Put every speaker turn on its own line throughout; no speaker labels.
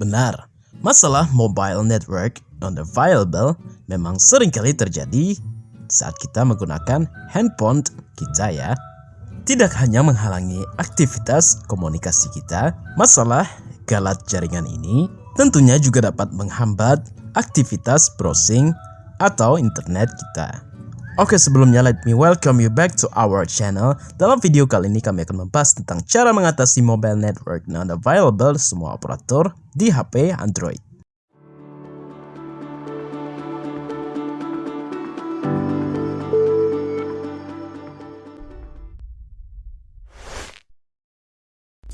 Benar, masalah mobile network unavailable memang sering kali terjadi saat kita menggunakan handphone kita ya. Tidak hanya menghalangi aktivitas komunikasi kita, masalah galat jaringan ini tentunya juga dapat menghambat aktivitas browsing atau internet kita. Oke sebelumnya let me welcome you back to our channel. Dalam video kali ini kami akan membahas tentang cara mengatasi mobile network non available semua operator di HP Android.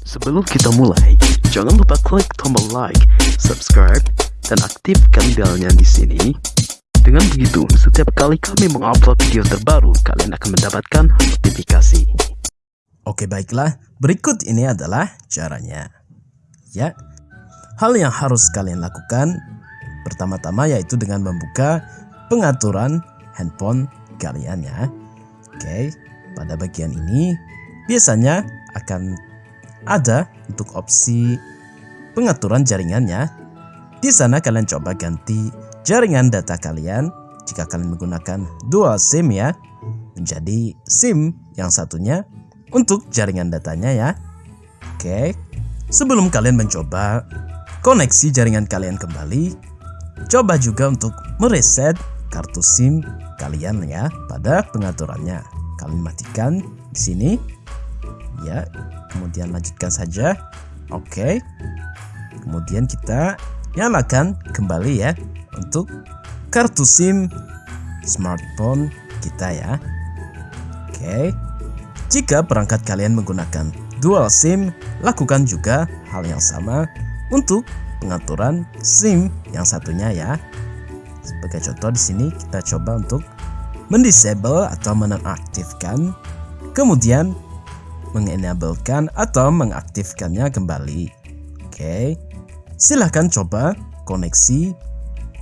Sebelum kita mulai, jangan lupa klik tombol like, subscribe, dan aktifkan belnya di sini dengan begitu, setiap kali kami mengupload video terbaru, kalian akan mendapatkan notifikasi. Oke baiklah, berikut ini adalah caranya. Ya, hal yang harus kalian lakukan pertama-tama yaitu dengan membuka pengaturan handphone kalian ya. Oke, pada bagian ini biasanya akan ada untuk opsi pengaturan jaringannya. Di sana kalian coba ganti jaringan data kalian jika kalian menggunakan dual SIM ya menjadi SIM yang satunya untuk jaringan datanya ya. Oke, sebelum kalian mencoba koneksi jaringan kalian kembali, coba juga untuk mereset kartu SIM kalian ya pada pengaturannya. Kalian matikan di sini. Ya, kemudian lanjutkan saja. Oke. Kemudian kita nyalakan kembali ya untuk kartu SIM smartphone kita ya. Oke. Jika perangkat kalian menggunakan dual SIM, lakukan juga hal yang sama untuk pengaturan SIM yang satunya ya. Sebagai contoh di sini kita coba untuk mendisable atau menonaktifkan, kemudian mengenablekan atau mengaktifkannya kembali. Oke. Silahkan coba koneksi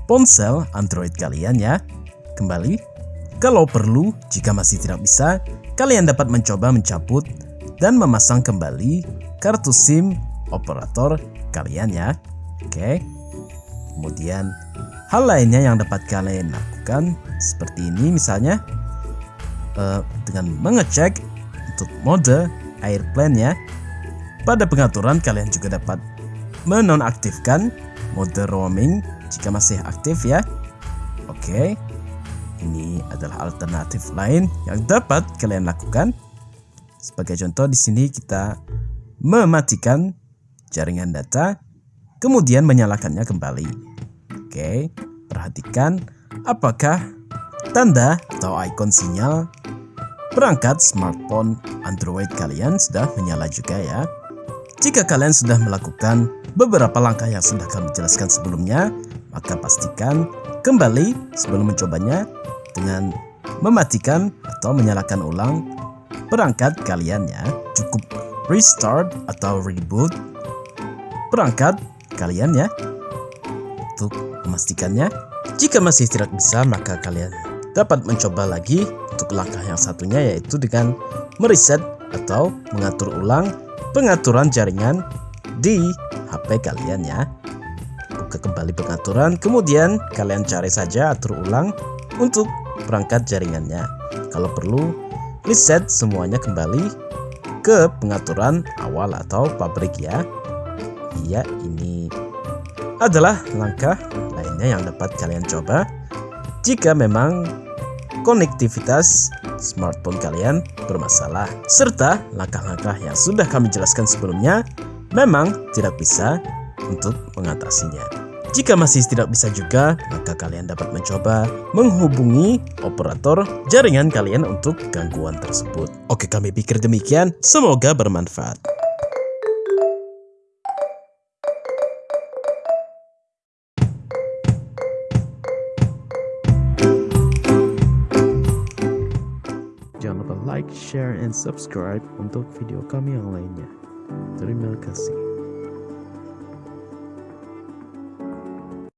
ponsel Android kalian ya. Kembali, kalau perlu, jika masih tidak bisa, kalian dapat mencoba mencabut dan memasang kembali kartu SIM operator kalian ya. Oke. Kemudian, hal lainnya yang dapat kalian lakukan seperti ini misalnya uh, dengan mengecek untuk mode airplane ya. Pada pengaturan kalian juga dapat menonaktifkan mode roaming jika masih aktif ya. Oke. Ini adalah alternatif lain yang dapat kalian lakukan. Sebagai contoh di sini kita mematikan jaringan data kemudian menyalakannya kembali. Oke, perhatikan apakah tanda atau ikon sinyal perangkat smartphone Android kalian sudah menyala juga ya. Jika kalian sudah melakukan beberapa langkah yang sudah kami jelaskan sebelumnya, maka pastikan kembali sebelum mencobanya dengan mematikan atau menyalakan ulang perangkat kalian ya. Cukup restart atau reboot perangkat kalian ya untuk memastikannya. Jika masih tidak bisa maka kalian dapat mencoba lagi untuk langkah yang satunya yaitu dengan mereset atau mengatur ulang pengaturan jaringan di HP kalian ya ke kembali pengaturan, kemudian kalian cari saja atur ulang untuk perangkat jaringannya. Kalau perlu, reset semuanya kembali ke pengaturan awal atau pabrik ya. Iya, ini adalah langkah lainnya yang dapat kalian coba jika memang konektivitas smartphone kalian bermasalah serta langkah-langkah yang sudah kami jelaskan sebelumnya memang tidak bisa untuk mengatasinya. Jika masih tidak bisa juga, maka kalian dapat mencoba menghubungi operator jaringan kalian untuk gangguan tersebut. Oke, kami pikir demikian. Semoga bermanfaat. Share, and subscribe untuk video kami yang lainnya. Terima kasih.